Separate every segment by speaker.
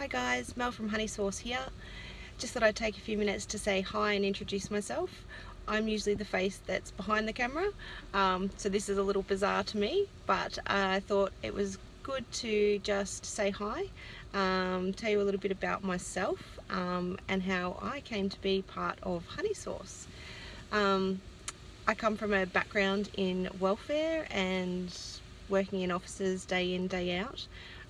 Speaker 1: Hi guys, Mel from Honey Sauce here. Just thought I'd take a few minutes to say hi and introduce myself. I'm usually the face that's behind the camera, um, so this is a little bizarre to me, but I thought it was good to just say hi, um, tell you a little bit about myself um, and how I came to be part of Honey Sauce. Um, I come from a background in welfare and working in offices day in, day out.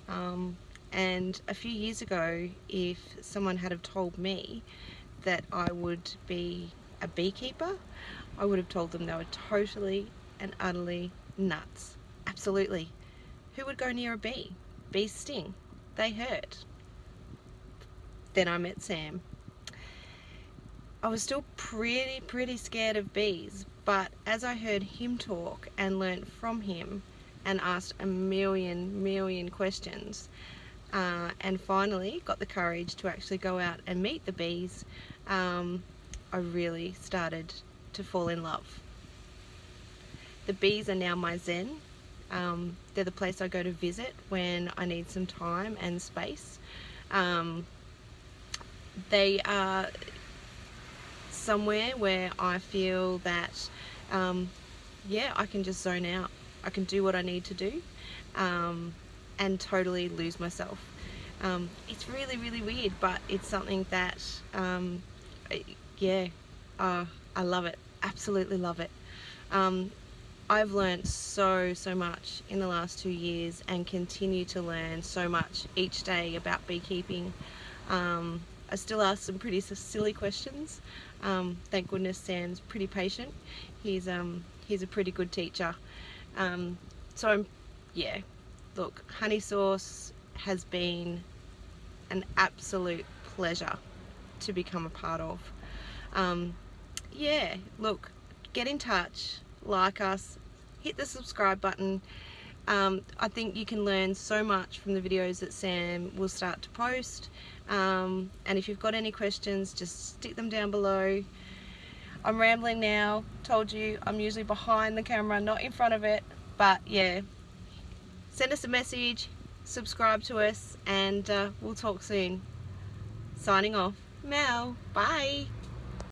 Speaker 1: Um, and a few years ago if someone had have told me that I would be a beekeeper I would have told them they were totally and utterly nuts. Absolutely. Who would go near a bee? Bees sting. They hurt. Then I met Sam. I was still pretty pretty scared of bees but as I heard him talk and learnt from him and asked a million million questions uh, and finally got the courage to actually go out and meet the bees, um, I really started to fall in love. The bees are now my zen. Um, they're the place I go to visit when I need some time and space. Um, they are somewhere where I feel that, um, yeah, I can just zone out. I can do what I need to do. And totally lose myself. Um, it's really, really weird, but it's something that, um, yeah, uh, I love it. Absolutely love it. Um, I've learned so, so much in the last two years and continue to learn so much each day about beekeeping. Um, I still ask some pretty silly questions. Um, thank goodness Sam's pretty patient. He's, um, he's a pretty good teacher. So I'm, yeah, look, honey sauce has been an absolute pleasure to become a part of. Um, yeah, look, get in touch, like us, hit the subscribe button. Um, I think you can learn so much from the videos that Sam will start to post. Um, and if you've got any questions, just stick them down below. I'm rambling now, told you I'm usually behind the camera, not in front of it. But yeah, send us a message, subscribe to us, and uh, we'll talk soon. Signing off. Mel. Bye.